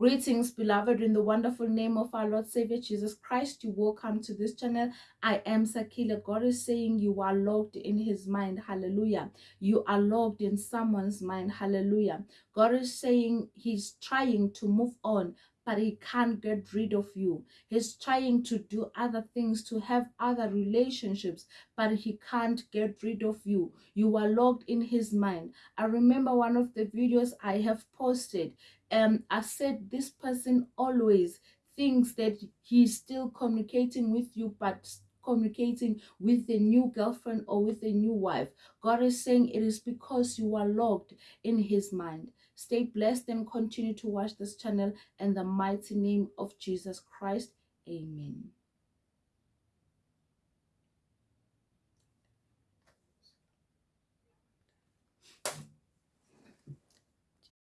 Greetings, beloved, in the wonderful name of our Lord Savior Jesus Christ. You welcome to this channel. I am Sakila. God is saying you are locked in his mind. Hallelujah. You are locked in someone's mind. Hallelujah. God is saying he's trying to move on, but he can't get rid of you. He's trying to do other things, to have other relationships, but he can't get rid of you. You are locked in his mind. I remember one of the videos I have posted um, I said this person always thinks that he's still communicating with you, but communicating with a new girlfriend or with a new wife. God is saying it is because you are locked in his mind. Stay blessed and continue to watch this channel in the mighty name of Jesus Christ. Amen.